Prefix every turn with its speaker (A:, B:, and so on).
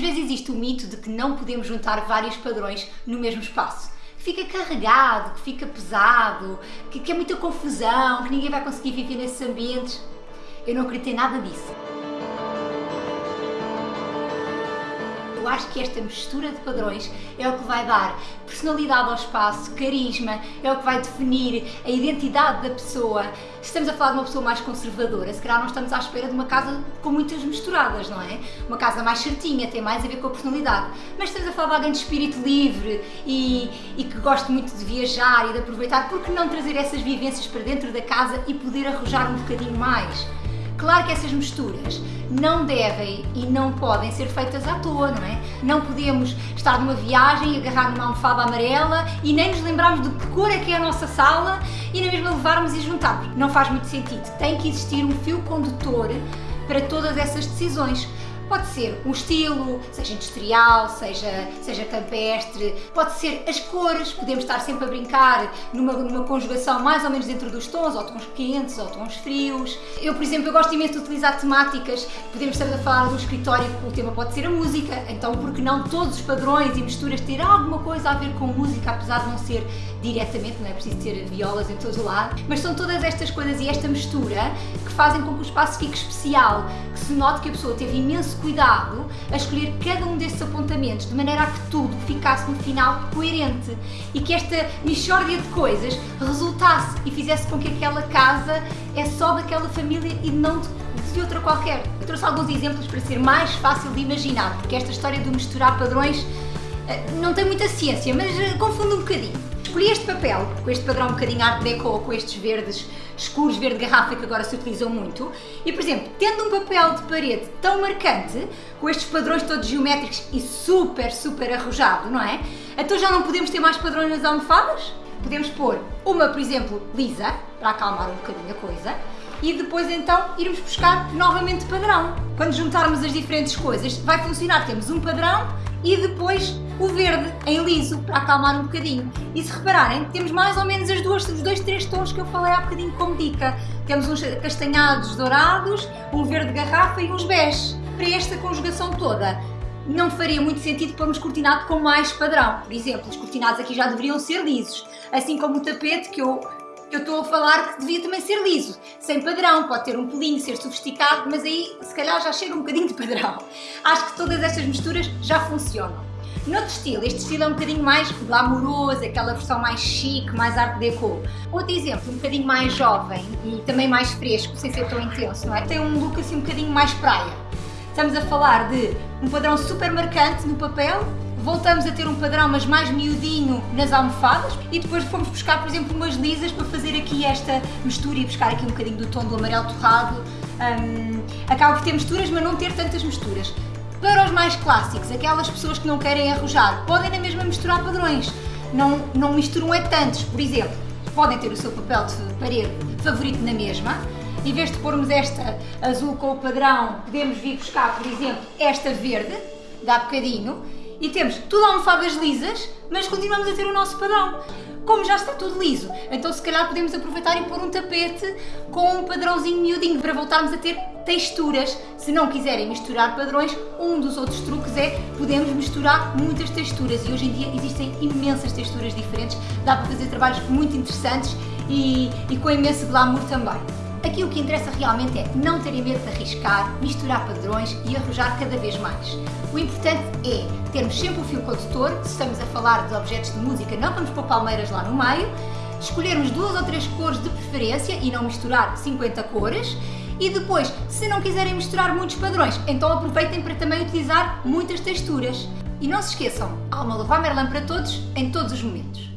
A: Muitas vezes existe o mito de que não podemos juntar vários padrões no mesmo espaço. Que fica carregado, que fica pesado, que, que é muita confusão, que ninguém vai conseguir viver nesses ambientes. Eu não acredito em nada disso. Acho que esta mistura de padrões é o que vai dar personalidade ao espaço, carisma, é o que vai definir a identidade da pessoa. Se estamos a falar de uma pessoa mais conservadora, se calhar não estamos à espera de uma casa com muitas misturadas, não é? Uma casa mais certinha, tem mais a ver com a personalidade. Mas estamos a falar de alguém de espírito livre e, e que gosta muito de viajar e de aproveitar, por que não trazer essas vivências para dentro da casa e poder arrojar um bocadinho mais? Claro que essas misturas não devem e não podem ser feitas à toa, não é? Não podemos estar numa viagem, agarrar numa almofada amarela e nem nos lembrarmos de que cor é que é a nossa sala e na mesma levarmos e juntarmos. Não faz muito sentido. Tem que existir um fio condutor para todas essas decisões. Pode ser um estilo, seja industrial, seja, seja campestre, pode ser as cores, podemos estar sempre a brincar numa, numa conjugação mais ou menos dentro dos tons, ou tons quentes ou tons frios. Eu, por exemplo, eu gosto imenso de utilizar temáticas, podemos estar a falar do escritório, o tema pode ser a música, então por que não todos os padrões e misturas ter alguma coisa a ver com música, apesar de não ser diretamente, não é preciso ter violas em todo o lado, mas são todas estas coisas e esta mistura que fazem com que o espaço fique especial, que se note que a pessoa teve imenso cuidado a escolher cada um desses apontamentos, de maneira a que tudo ficasse no final coerente e que esta mixórdia de coisas resultasse e fizesse com que aquela casa é só daquela família e não de, de outra qualquer. Eu trouxe alguns exemplos para ser mais fácil de imaginar, porque esta história de misturar padrões eh, não tem muita ciência, mas eh, confunde um bocadinho. Escolhi este papel, com este padrão um bocadinho art deco, com estes verdes escuros, verde garrafa que agora se utilizam muito. E, por exemplo, tendo um papel de parede tão marcante, com estes padrões todos geométricos e super, super arrojado, não é? Então já não podemos ter mais padrões nas almofadas? Podemos pôr uma, por exemplo, lisa, para acalmar um bocadinho a coisa, e depois então irmos buscar novamente padrão. Quando juntarmos as diferentes coisas, vai funcionar. Temos um padrão e depois o verde em liso para acalmar um bocadinho. E se repararem, temos mais ou menos as duas, os dois, três tons que eu falei há bocadinho como dica. Temos uns castanhados dourados, um verde garrafa e uns bege. Para esta conjugação toda, não faria muito sentido pormos cortinado com mais padrão. Por exemplo, os cortinados aqui já deveriam ser lisos, assim como o tapete que eu eu estou a falar que devia também ser liso, sem padrão, pode ter um pelinho, ser sofisticado, mas aí se calhar já chega um bocadinho de padrão. Acho que todas estas misturas já funcionam. Noutro estilo, este estilo é um bocadinho mais glamouroso, aquela versão mais chique, mais art deco. Outro exemplo, um bocadinho mais jovem e também mais fresco, sem ser tão intenso, não é? Tem um look assim um bocadinho mais praia. Estamos a falar de um padrão super marcante no papel, voltamos a ter um padrão, mas mais miudinho nas almofadas e depois fomos buscar, por exemplo, umas lisas para fazer aqui esta mistura e buscar aqui um bocadinho do tom do amarelo torrado. Um, acaba por ter misturas, mas não ter tantas misturas. Para os mais clássicos, aquelas pessoas que não querem arrojar, podem na mesma misturar padrões. Não, não misturam é tantos. Por exemplo, podem ter o seu papel de parede favorito na mesma. Em vez de pormos esta azul com o padrão, podemos vir buscar, por exemplo, esta verde, dá bocadinho, e temos tudo almofadas lisas, mas continuamos a ter o nosso padrão. Como já está tudo liso, então se calhar podemos aproveitar e pôr um tapete com um padrãozinho miudinho para voltarmos a ter texturas. Se não quiserem misturar padrões, um dos outros truques é podemos misturar muitas texturas e hoje em dia existem imensas texturas diferentes, dá para fazer trabalhos muito interessantes e, e com imenso glamour também. Aqui o que interessa realmente é não terem medo de arriscar, misturar padrões e arrojar cada vez mais. O importante é termos sempre o fio condutor, se estamos a falar de objetos de música não vamos pôr palmeiras lá no meio, escolhermos duas ou três cores de preferência e não misturar 50 cores, e depois, se não quiserem misturar muitos padrões, então aproveitem para também utilizar muitas texturas. E não se esqueçam, há uma Leroy Merlin para todos, em todos os momentos.